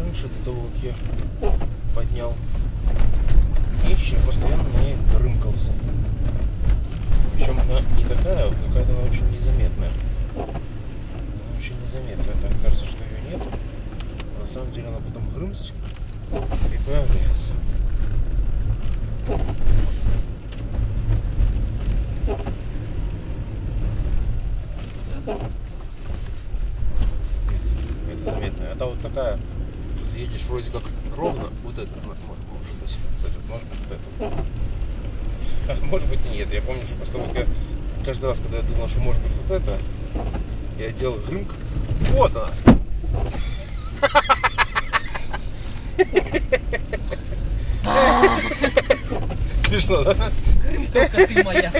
крыши до того, как я поднял. И еще постоянно мне рымкался. Причем она не такая, вот какая-то она очень незаметная. Она очень незаметная. Так кажется, что ее нет. А на самом деле она потом хрымst и появляется. Это заметно. Это вот такая, едешь вроде как ровно, вот это мо- может быть, кстати, может быть вот это. А может быть и нет. Я помню, что после того, как я каждый раз, когда я думал, что может быть вот это, я делал грымк. Вот она! Смешно, да? Крымка ты моя.